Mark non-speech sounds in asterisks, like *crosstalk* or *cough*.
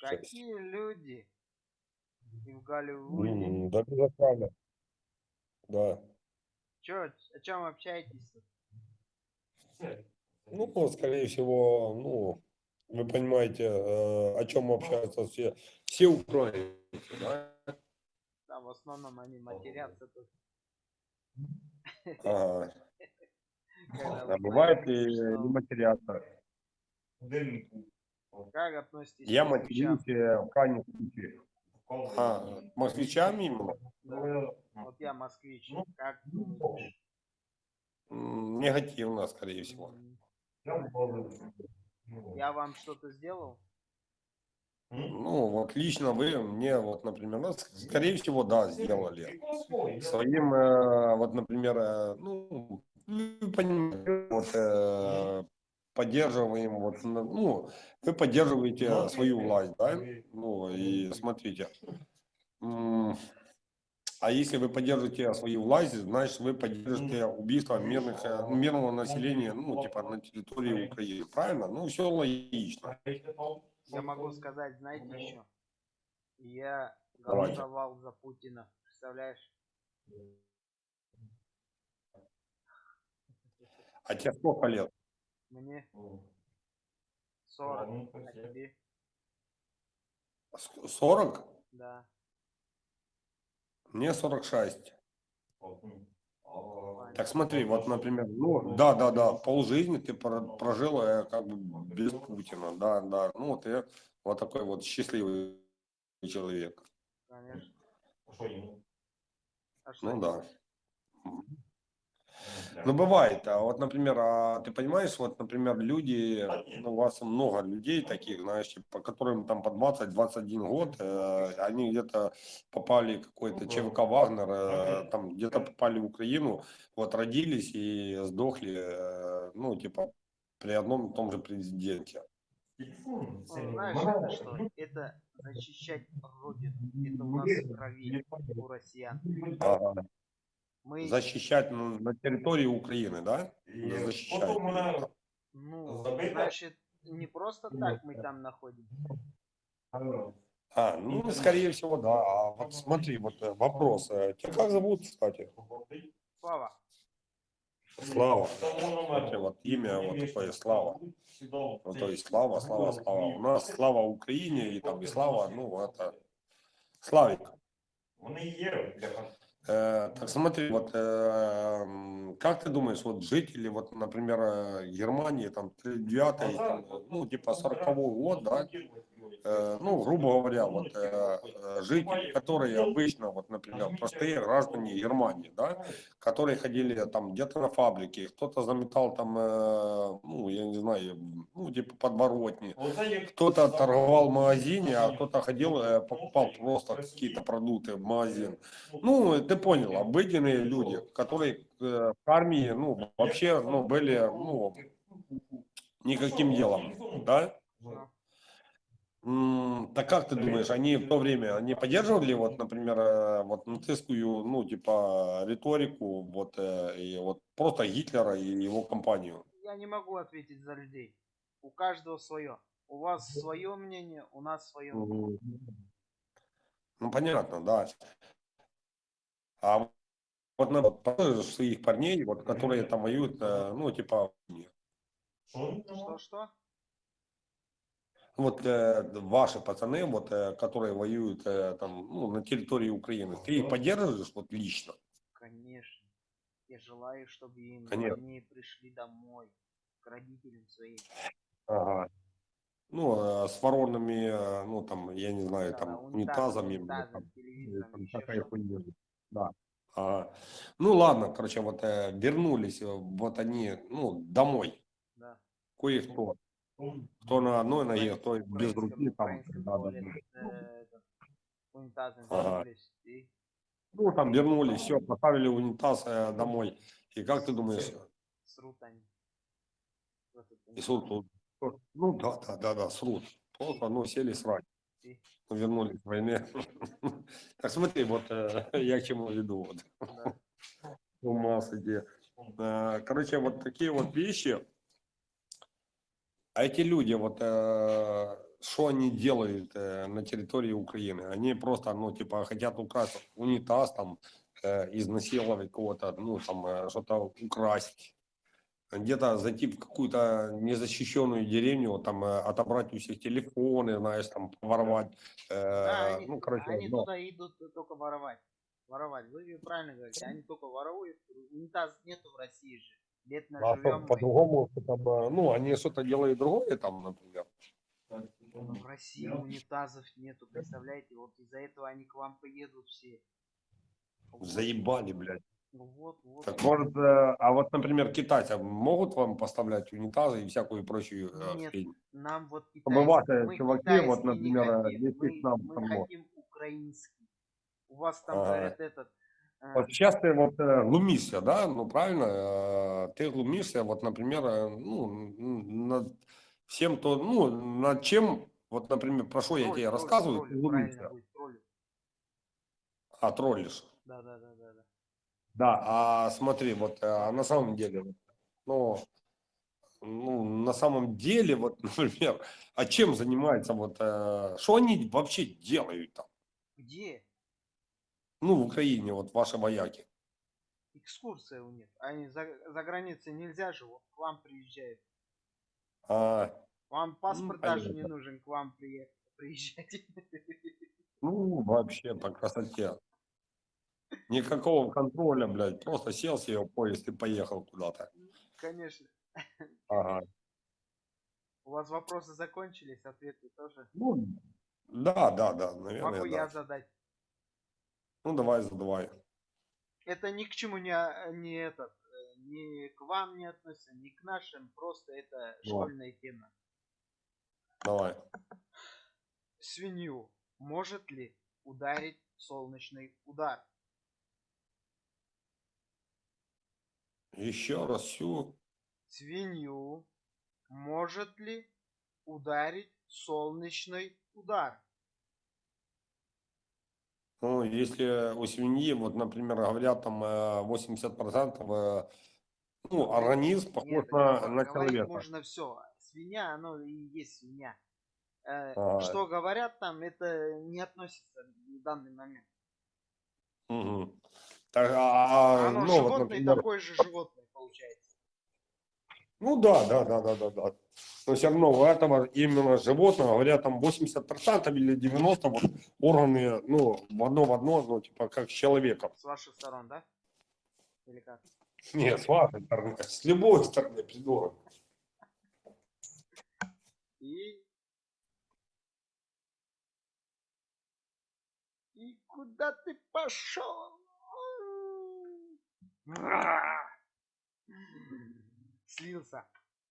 Какие люди? И в Голливуде. Да, безусловно. Да. Чё, о чем общаетесь? Ну, скорее всего, ну, вы понимаете, э, о чем общаются все, все украинцы, да? Да, в основном они матерятся тут. *laughs* Когда А бывает и не что- матерятся. Как относитесь Я к москвичам? матерюсь в крайнем случае. А, москвичами именно? Да. Вот я москвич. Как думаешь? М, Негативно, скорее всего. Я вам что-то сделал? Ну, вот лично вы мне, вот, например, ну, скорее всего, да, сделали. Своим, э, вот, например, э, ну, вы понимаете, вот, э, поддерживаем, вот, ну, вы поддерживаете свою власть, да, ну, и смотрите, а если вы поддерживаете свою власть, значит, вы поддержите убийство мирных, э, ну, мирного населения, ну, типа, на территории Украины, правильно? Ну, все логично. Я могу сказать, знаете еще? Я Давайте. голосовал за Путина. Представляешь? А тебе сколько лет? Мне 40, а тебе? С- 40? Да. Мне 46. понятно. Так смотри, вот, например, ну, да, да, да, полжизни ты про- прожил э, как бы без Путина, да, да, ну, вот я вот такой вот счастливый человек. Конечно. А Ну, да. Так? Ну, бывает, а вот, например, а ты понимаешь, вот, например, люди, ну, у вас много людей таких, знаешь, типа, которым там по 20-21 год, э, они где-то попали в какой-то ЧВК Вагнер, э, там где-то попали в Украину, вот, родились и сдохли, э, ну, типа, при одном и том же президенте. Ну, знаешь, что? Это защищать Родину. Это у нас в крови у россиян. Ага. Мы, Защищать на, на территории Украины, да? Защищать. ну, забыто. значит, не просто так мы там находимся. А, ну, скорее всего, да. А вот смотри, вот э, вопрос. э, Тебя как зовут, кстати? Слава, Слава. Смотри, вот имя вот такое Слава. Ну, то есть Слава, Слава, Слава. У нас Слава Украине и там и Слава, ну, это Славик. Э, так смотри, вот э, как ты думаешь, вот жители, вот, например, э, Германии, там, 39 там, ну, типа 40 год, да, э, ну, грубо говоря, вот э, э, жители, которые обычно, вот, например, простые граждане Германии, да, которые ходили там где-то на фабрике, кто-то заметал там, э, ну, я не знаю, ну, типа подворотни, кто-то торговал в магазине, а кто-то ходил, э, покупал просто какие-то продукты в магазин. Ну, ты понял, обыденные люди, которые э, в армии, ну, вообще, ну, были, ну, никаким делом, да? Так как ты думаешь, они в то время, они поддерживали, вот, например, э, вот нацистскую, ну, типа, риторику, вот, э, и вот просто Гитлера и его компанию? я не могу ответить за людей. У каждого свое. У вас свое мнение, у нас свое. Ну, понятно, да. А вот на своих парней, вот, которые там воюют, э, ну, типа, Что-что? вот э, ваши пацаны, вот, э, которые воюют э, там, ну, на территории Украины, ты их поддерживаешь вот лично? Конечно. Я желаю, чтобы им Конечно. они пришли домой к родителям своим. Ага. Ну, э, с воронами, э, ну, там, я не знаю, Да, там, унитазами, унитазом, там, телевизором, там еще такая хуйня. Да. Ага. Ну, ладно, короче, вот э, вернулись, э, вот они, ну, домой. Да. Кое-кто. Кто на одной ноге, кто без руки, там, да, да, э, Ага. Ну, там вернулись, все, поставили унитаз э, домой. И как ты думаешь, срут они. и тут? Ну, да, да, да, да, срут. Просто, ну, сели срать. Ну, Вернулись с войны. *laughs* Так смотри, вот э, *laughs* я к чему веду. Вот. *laughs* Ума сойти. Э, Короче, вот такие вот вещи, А эти люди, вот, э, что они делают на территории Украины? Они просто, ну, типа, хотят украсть унитаз, там, изнасиловать кого-то, ну, там, что-то украсть. Где-то зайти в какую-то незащищенную деревню, там, э, отобрать у всех телефоны, знаешь, там, воровать. Да, Э, они, ну, короче, они ну, туда идут только воровать. Воровать. Вы правильно говорите, они только воруют. Унитаз нету в России же. Лет а мы. по-другому, там, э, ну, они что-то делают другое там, например. Но в России унитазов нету, представляете? Вот из-за этого они к вам поедут все. Заебали, блядь. Ну вот, вот. Так может, э, а вот, например, китайцы могут вам поставлять унитазы и всякую прочую э, Нет, хрень? Нам вот ваши мы чуваки, вот, не например, э, хотим, мы, нам мы хамло. хотим украинский. У вас там Ага. говорят этот. э, Вот сейчас ты вот э, глумишься, да, ну правильно, э, ты глумишься, вот, например, э, ну, над всем то, ну, над чем, вот, например, про что я тебе тролль, рассказываю, ты тролль, правильно глумишься, а троллишь. Да, да, да, да, да. Да, а смотри, вот, а на самом деле, ну, ну, на самом деле, вот, *laughs* например, а чем занимается, вот, э, что они вообще делают там, Где ну, в Украине, вот, ваши вояки? экскурсия у них? Они за, за границей нельзя же, к вам приезжают. А, Вам паспорт даже не нужен, к вам приехать. *laughs* Приезжать. ну, вообще, по красоте. Никакого контроля, блядь, просто сел себе в поезд и поехал куда-то. Конечно. Ага. У вас вопросы закончились, ответы тоже. Ну, да, да, да, наверное, Могу да. я задать. Ну, давай, задавай. Это ни к чему не, не этот, э, ни к вам не относится, ни к нашим, просто это школьная тема. Давай. Свинью может ли ударить солнечный удар? Еще раз всю. Свинью может ли ударить солнечный удар? Ну, если у свиньи, вот, например, говорят, там э, 80%, э, ну, организм похож Нет, на, на человека. можно все. Свинья, оно и есть свинья. Э, Ага. Что говорят там, это не относится в данный момент. Мгм. Так, а, Оно ну, вот, например, такое же животное получается. ну да, да, да, да, да, да. Но все равно у этого именно животного, говорят, там 80% или 90% вот, органы, ну, в одно в одно, ну, типа, как с человеком. С ваших сторон, да? Или как? Нет, с вашей стороны, с любой стороны, придурок. И... И куда ты пошел? Слился.